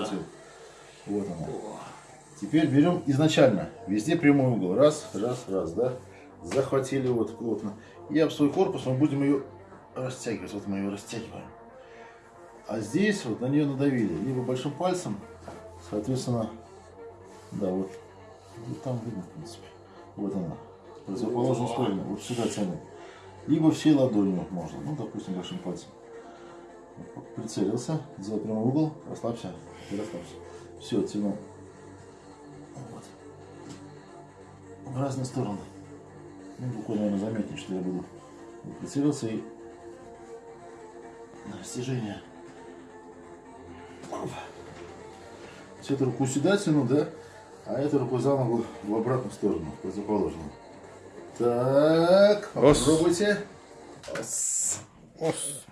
захватил. Вот она. Теперь берем изначально. Везде прямой угол. Раз, раз, раз, да? Захватили вот плотно. И об свой корпус мы будем ее растягивать. Вот мы ее растягиваем. А здесь вот на нее надавили. Либо большим пальцем, соответственно, да, вот. Вот там видно, в принципе. Вот она. Противоположную сторону. Вот сюда тянем. Либо всей ладонью можно. Ну, допустим, большим пальцем. Прицелился, сделал прямой угол, расслабься и расслабься. Все, тяну. Вот. В разные стороны. Ну, буквально, наверное, заметнее, что я буду. Вот, прицелился и на растяжение. С этой рукой сюда тяну, да? А эту руку за ногу в обратную сторону, в противоположную. Так, попробуйте. Ос. Ос.